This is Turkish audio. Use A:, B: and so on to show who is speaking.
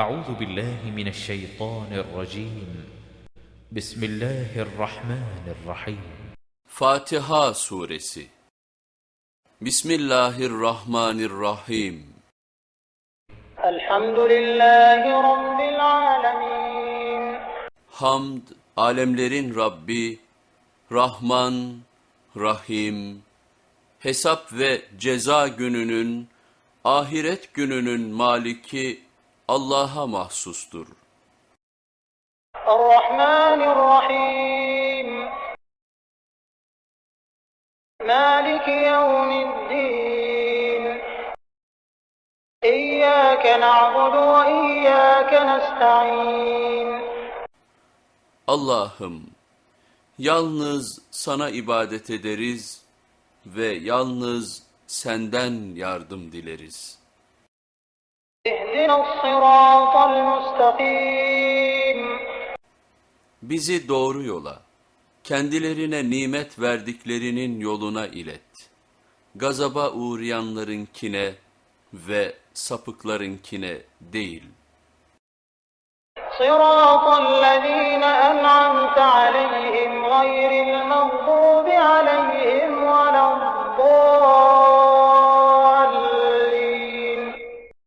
A: أعوذ بالله من الشيطان الرجيم بسم الله الرحمن الرحيم
B: Fatiha Suresi Bismillahirrahmanirrahim
C: الحمد لله رب العالمين
B: Hamd, alemlerin Rabbi, Rahman, Rahim, hesap ve ceza gününün, ahiret gününün maliki Allah'a mahsustur.
C: Errahmanirrahim Maliki yevmiddin İyyâke na'budu ve iyyâke nesta'in
B: Allah'ım, yalnız sana ibadet ederiz ve yalnız senden yardım dileriz.
C: اهدنا الصراط المستقيم
B: Bizi doğru yola, kendilerine nimet verdiklerinin yoluna ilet. Gazaba uğrayanlarınkine ve sapıklarınkine değil.
C: صراط الذين أنعمت عليهم غير